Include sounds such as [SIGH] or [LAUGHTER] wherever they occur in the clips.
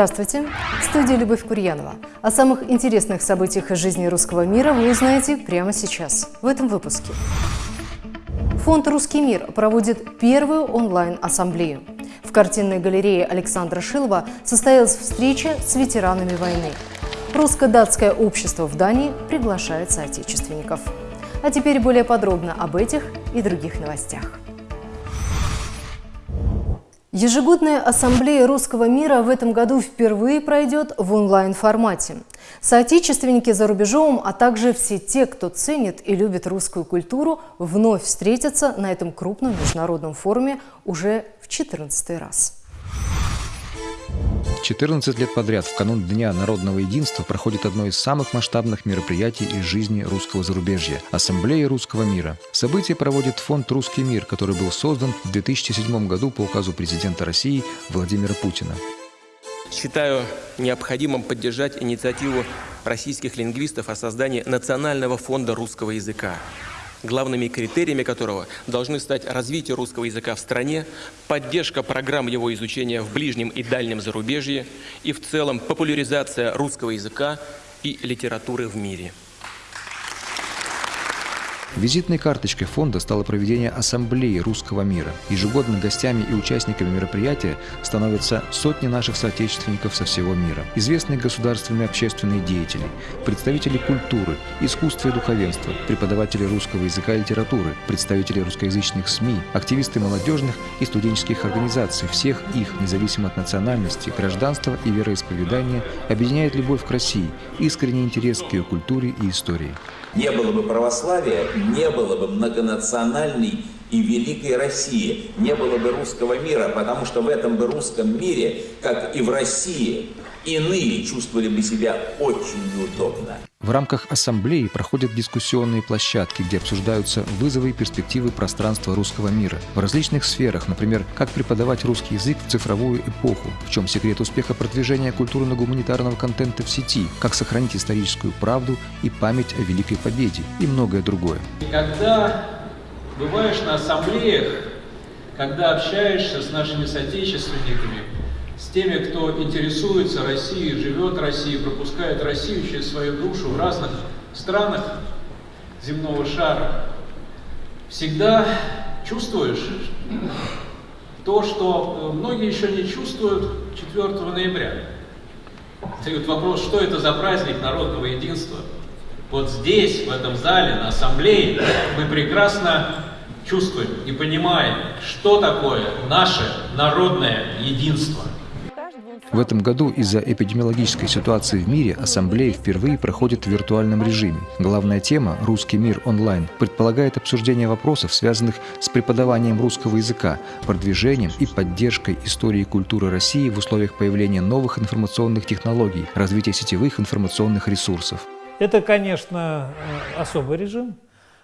Здравствуйте! В студии Любовь Курьянова. О самых интересных событиях из жизни русского мира вы узнаете прямо сейчас, в этом выпуске. Фонд «Русский мир» проводит первую онлайн-ассамблею. В картинной галерее Александра Шилова состоялась встреча с ветеранами войны. Русско-датское общество в Дании приглашает соотечественников. А теперь более подробно об этих и других новостях. Ежегодная ассамблея русского мира в этом году впервые пройдет в онлайн-формате. Соотечественники за рубежом, а также все те, кто ценит и любит русскую культуру, вновь встретятся на этом крупном международном форуме уже в 14 раз. 14 лет подряд в канун Дня народного единства проходит одно из самых масштабных мероприятий из жизни русского зарубежья – Ассамблея русского мира. Событие проводит фонд «Русский мир», который был создан в 2007 году по указу президента России Владимира Путина. Считаю необходимым поддержать инициативу российских лингвистов о создании Национального фонда русского языка главными критериями которого должны стать развитие русского языка в стране, поддержка программ его изучения в ближнем и дальнем зарубежье и в целом популяризация русского языка и литературы в мире. Визитной карточкой фонда стало проведение Ассамблеи русского мира. Ежегодно гостями и участниками мероприятия становятся сотни наших соотечественников со всего мира. Известные государственные общественные деятели, представители культуры, искусства и духовенства, преподаватели русского языка и литературы, представители русскоязычных СМИ, активисты молодежных и студенческих организаций. Всех их, независимо от национальности, гражданства и вероисповедания, объединяет любовь к России, искренний интерес к ее культуре и истории. Не было бы православия, не было бы многонациональной и великой России, не было бы русского мира, потому что в этом бы русском мире, как и в России, иные чувствовали бы себя очень неудобно. В рамках ассамблеи проходят дискуссионные площадки, где обсуждаются вызовы и перспективы пространства русского мира в различных сферах, например, как преподавать русский язык в цифровую эпоху, в чем секрет успеха продвижения культурно-гуманитарного контента в сети, как сохранить историческую правду и память о Великой Победе и многое другое. Когда бываешь на ассамблеях, когда общаешься с нашими соотечественниками, с теми, кто интересуется Россией, живет Россией, пропускает Россию через свою душу в разных странах земного шара, всегда чувствуешь то, что многие еще не чувствуют 4 ноября. Встает вопрос, что это за праздник народного единства? Вот здесь, в этом зале, на ассамблее, мы прекрасно чувствуем и понимаем, что такое наше народное единство. В этом году из-за эпидемиологической ситуации в мире ассамблея впервые проходит в виртуальном режиме. Главная тема «Русский мир онлайн» предполагает обсуждение вопросов, связанных с преподаванием русского языка, продвижением и поддержкой истории и культуры России в условиях появления новых информационных технологий, развития сетевых информационных ресурсов. Это, конечно, э, особый режим,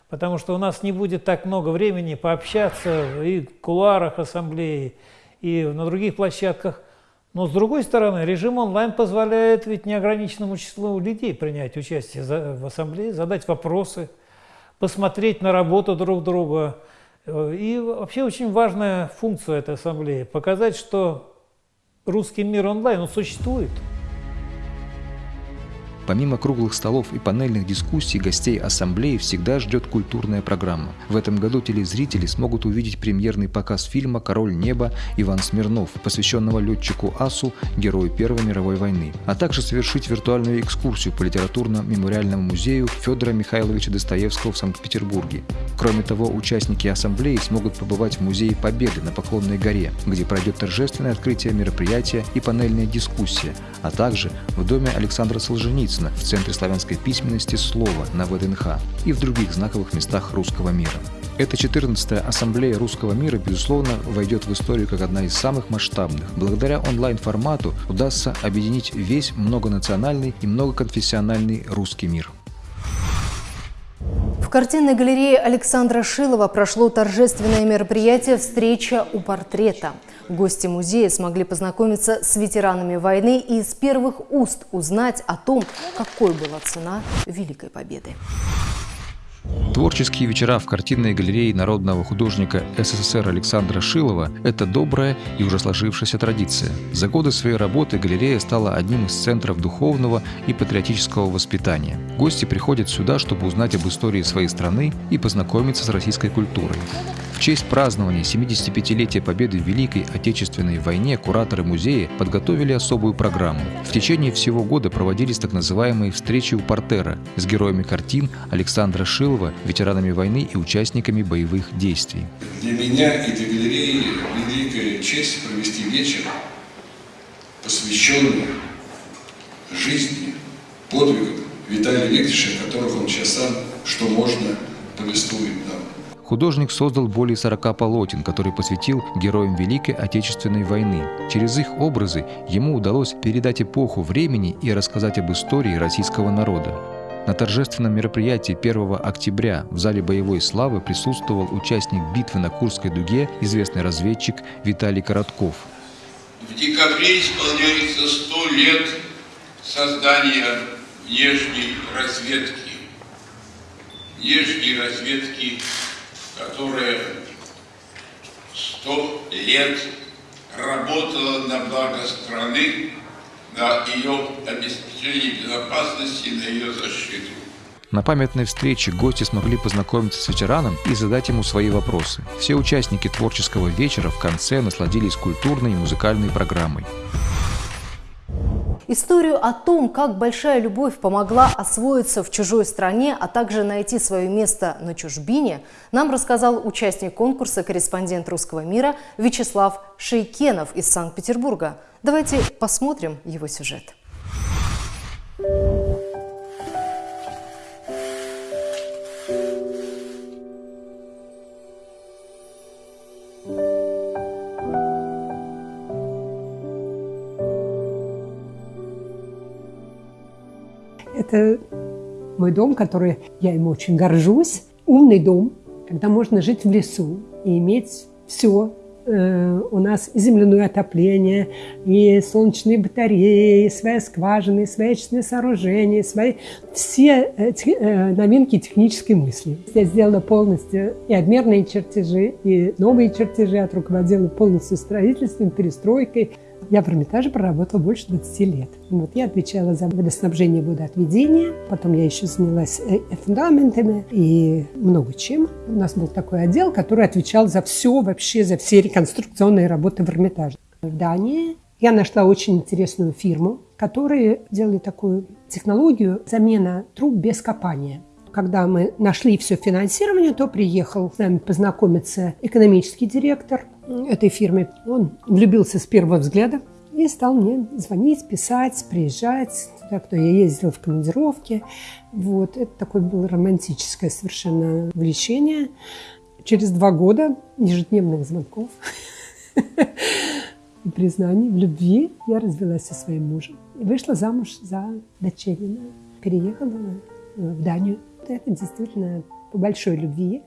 потому что у нас не будет так много времени пообщаться и в кулуарах ассамблеи, и на других площадках. Но с другой стороны, режим онлайн позволяет ведь неограниченному числу людей принять участие в ассамблее, задать вопросы, посмотреть на работу друг друга. Э, и вообще очень важная функция этой ассамблеи – показать, что русский мир онлайн, он существует. Помимо круглых столов и панельных дискуссий, гостей ассамблеи всегда ждет культурная программа. В этом году телезрители смогут увидеть премьерный показ фильма «Король неба» Иван Смирнов, посвященного летчику Асу, герою Первой мировой войны, а также совершить виртуальную экскурсию по литературно-мемориальному музею Федора Михайловича Достоевского в Санкт-Петербурге. Кроме того, участники ассамблеи смогут побывать в Музее Победы на Поклонной горе, где пройдет торжественное открытие мероприятия и панельная дискуссия, а также в доме Александра Солженицына Солнцина в Центре славянской письменности «Слово» на ВДНХ и в других знаковых местах русского мира. Эта 14-я ассамблея русского мира, безусловно, войдет в историю как одна из самых масштабных. Благодаря онлайн-формату удастся объединить весь многонациональный и многоконфессиональный русский мир. В картинной галерее Александра Шилова прошло торжественное мероприятие «Встреча у портрета». Гости музея смогли познакомиться с ветеранами войны и из первых уст узнать о том, какой была цена Великой Победы. Творческие вечера в картинной галерее народного художника СССР Александра Шилова – это добрая и уже сложившаяся традиция. За годы своей работы галерея стала одним из центров духовного и патриотического воспитания. Гости приходят сюда, чтобы узнать об истории своей страны и познакомиться с российской культурой. В честь празднования 75-летия Победы в Великой Отечественной войне кураторы музея подготовили особую программу. В течение всего года проводились так называемые «встречи у портера» с героями картин Александра Шилова, ветеранами войны и участниками боевых действий. Для меня и для галереи великая честь провести вечер, посвященный жизни, подвигам Виталия Викторовича, которых он сейчас сам, что можно, повествует нам. Художник создал более 40 полотен, которые посвятил героям Великой Отечественной войны. Через их образы ему удалось передать эпоху времени и рассказать об истории российского народа. На торжественном мероприятии 1 октября в зале боевой славы присутствовал участник битвы на Курской дуге, известный разведчик Виталий Коротков. В декабре исполняется 100 лет создания внешней разведки. Внешней разведки которая сто лет работала на благо страны, на ее обеспечение безопасности, на ее защиту. На памятной встрече гости смогли познакомиться с ветераном и задать ему свои вопросы. Все участники творческого вечера в конце насладились культурной и музыкальной программой. Историю о том, как большая любовь помогла освоиться в чужой стране, а также найти свое место на чужбине, нам рассказал участник конкурса «Корреспондент русского мира» Вячеслав Шейкенов из Санкт-Петербурга. Давайте посмотрим его сюжет. Это мой дом, который я им очень горжусь. Умный дом, когда можно жить в лесу и иметь все. Э, у нас и земляное отопление, и солнечные батареи, и своя скважина, и свои очистные сооружения, свои все э, новинки технической мысли. Я сделала полностью и обмерные чертежи, и новые чертежи от руководила полностью строительством, перестройкой. Я в Эрмитаже проработала больше 20 лет. Вот я отвечала за водоснабжение водоотведения, потом я еще занялась э, фундаментами и много чем. У нас был такой отдел, который отвечал за все, вообще за все реконструкционные работы в Эрмитаже. В Дании я нашла очень интересную фирму, которая делали такую технологию замена труб без копания когда мы нашли все финансирование, то приехал с нами познакомиться экономический директор этой фирмы. Он влюбился с первого взгляда и стал мне звонить, писать, приезжать. Туда, кто я ездила в командировке. Вот. Это такое было романтическое совершенно влечение. Через два года ежедневных звонков [LAUGHS] и признаний в любви я развелась со своим мужем и вышла замуж за дочерина. Переехала в Данию это действительно по большой любви.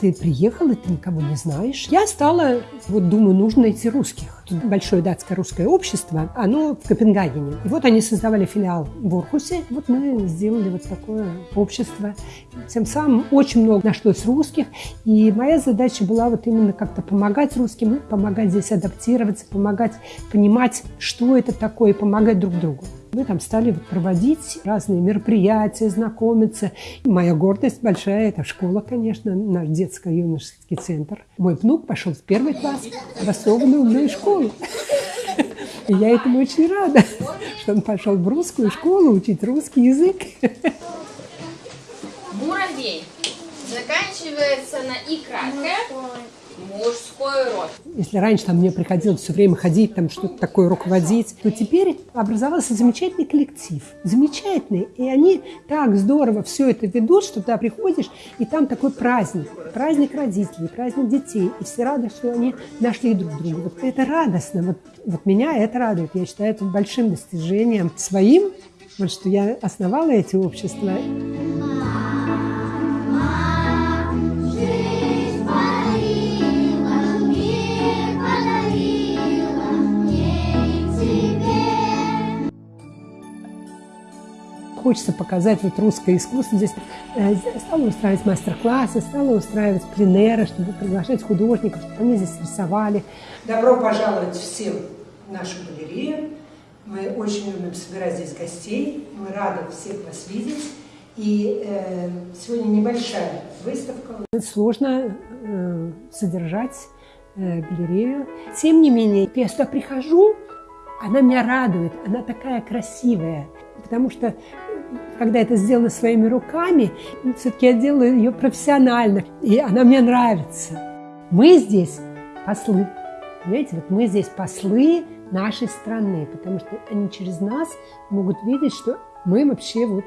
Ты приехал, и ты никого не знаешь. Я стала, вот думаю, нужно найти русских. Тут большое датское русское общество, оно в Копенгагене. И вот они создавали филиал в Орхусе. Вот мы сделали вот такое общество. Тем самым очень много нашлось русских. И моя задача была вот именно как-то помогать русским, помогать здесь адаптироваться, помогать понимать, что это такое, помогать друг другу. Мы там стали проводить разные мероприятия, знакомиться. И моя гордость большая – это школа, конечно, наш детско-юношеский центр. Мой внук пошел в первый класс в особенную умную школу. И я этому очень рада, что он пошел в русскую школу учить русский язык. Муравей заканчивается на «и» краткое. Мужской род. Если раньше там мне приходилось все время ходить, там что-то такое руководить, то теперь образовался замечательный коллектив. Замечательный. И они так здорово все это ведут, что туда приходишь, и там такой праздник. Праздник родителей, праздник детей. И все рады, что они нашли друг друга. Вот это радостно. Вот, вот меня это радует. Я считаю это большим достижением своим, вот что я основала эти общества. Хочется показать вот русское искусство. Здесь э, стала устраивать мастер-классы, стала устраивать пленеры, чтобы приглашать художников, чтобы они здесь рисовали. Добро пожаловать всем в нашу галерею. Мы очень любим собирать здесь гостей. Мы рады всех вас видеть. И э, сегодня небольшая выставка. Сложно э, содержать э, галерею. Тем не менее, я сюда прихожу, она меня радует, она такая красивая. Потому что, когда это сделано своими руками, все-таки я делаю ее профессионально, и она мне нравится. Мы здесь послы. Понимаете, вот мы здесь послы нашей страны, потому что они через нас могут видеть, что мы вообще вот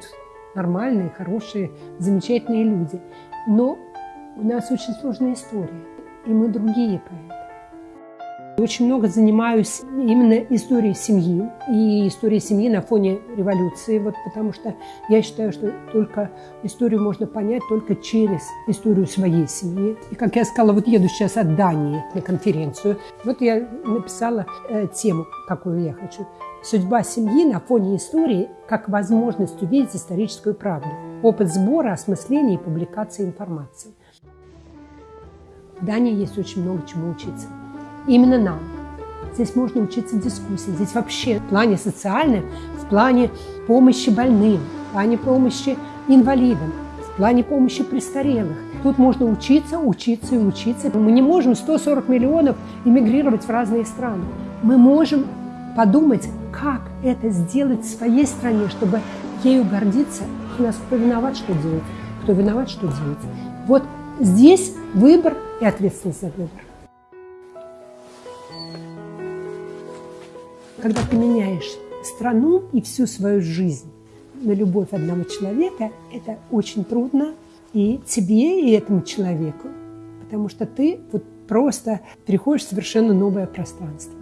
нормальные, хорошие, замечательные люди. Но у нас очень сложная история, и мы другие поэты. Очень много занимаюсь именно историей семьи и историей семьи на фоне революции, вот потому что я считаю, что только историю можно понять только через историю своей семьи. И как я сказала, вот еду сейчас от Дании на конференцию, вот я написала э, тему, какую я хочу. Судьба семьи на фоне истории как возможность увидеть историческую правду. Опыт сбора, осмысления и публикации информации. В Дании есть очень много чему учиться. Именно нам. Здесь можно учиться дискуссии. Здесь вообще в плане социальном, в плане помощи больным, в плане помощи инвалидам, в плане помощи престарелых. Тут можно учиться, учиться и учиться. Мы не можем 140 миллионов эмигрировать в разные страны. Мы можем подумать, как это сделать в своей стране, чтобы ею гордиться. У нас кто виноват, что делать, кто виноват, что делать. Вот здесь выбор и ответственность за выбор. Когда ты меняешь страну и всю свою жизнь на любовь одного человека, это очень трудно и тебе, и этому человеку, потому что ты вот просто переходишь в совершенно новое пространство.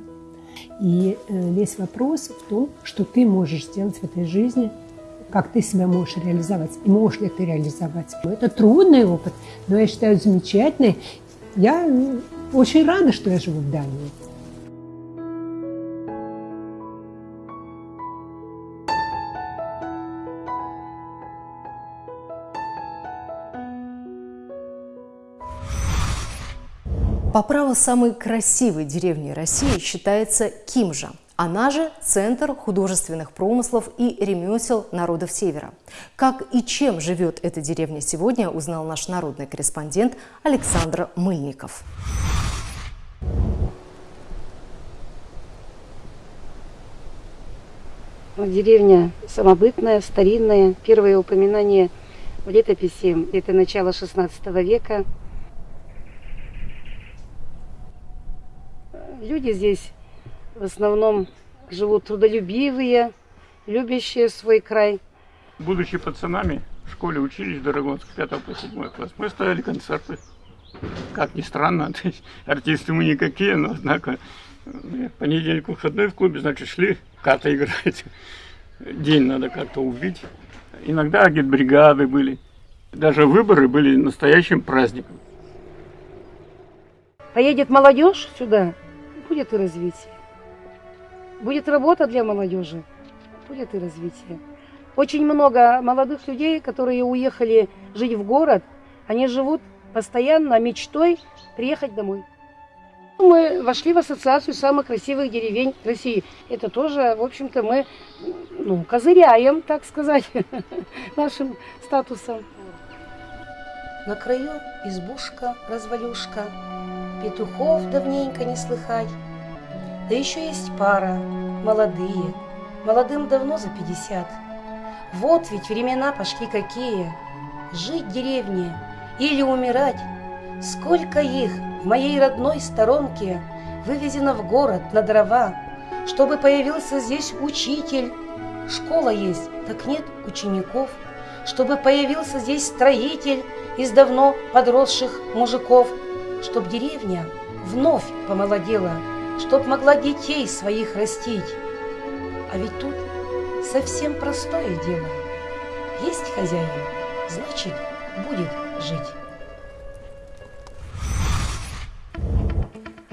И э, весь вопрос в том, что ты можешь сделать в этой жизни, как ты себя можешь реализовать, и можешь ли ты реализовать. Это трудный опыт, но я считаю замечательный. Я очень рада, что я живу в Дании. По праву самой красивой деревней России считается Кимжа. Она же центр художественных промыслов и ремесел народов Севера. Как и чем живет эта деревня сегодня, узнал наш народный корреспондент Александр Мыльников. Деревня самобытная, старинная. Первое упоминание в летописи – это начало XVI века – Люди здесь в основном живут трудолюбивые, любящие свой край. Будучи пацанами, в школе учились в Дорогонск, 5 по 7 класс, мы ставили концерты. Как ни странно, [LAUGHS] артисты мы никакие, но однако в понедельник выходной в клубе, значит, шли карты играть. [LAUGHS] День надо как-то убить. Иногда агитбригады были. Даже выборы были настоящим праздником. Поедет молодежь сюда, будет и развитие. Будет работа для молодежи, будет и развитие. Очень много молодых людей, которые уехали жить в город, они живут постоянно мечтой приехать домой. Мы вошли в ассоциацию самых красивых деревень России. Это тоже, в общем-то, мы ну, козыряем, так сказать, [LAUGHS] нашим статусом. На краю избушка, развалюшка, Петухов давненько не слыхать. Да еще есть пара, молодые, молодым давно за пятьдесят. Вот ведь времена пошли какие. Жить в деревне или умирать. Сколько их в моей родной сторонке вывезено в город на дрова, чтобы появился здесь учитель. Школа есть, так нет учеников. Чтобы появился здесь строитель из давно подросших мужиков – чтоб деревня вновь помолодела, чтоб могла детей своих растить. А ведь тут совсем простое дело. Есть хозяин, значит, будет жить.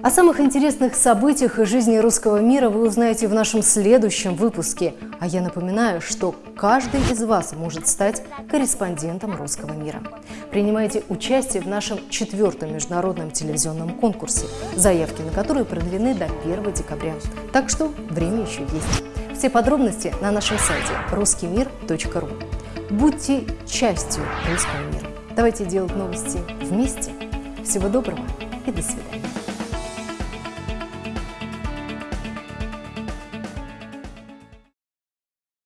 О самых интересных событиях из жизни русского мира вы узнаете в нашем следующем выпуске. А я напоминаю, что каждый из вас может стать корреспондентом русского мира. Принимайте участие в нашем четвертом международном телевизионном конкурсе, заявки на который продлены до 1 декабря. Так что время еще есть. Все подробности на нашем сайте ruskimir.ru. Будьте частью русского мира. Давайте делать новости вместе. Всего доброго и до свидания.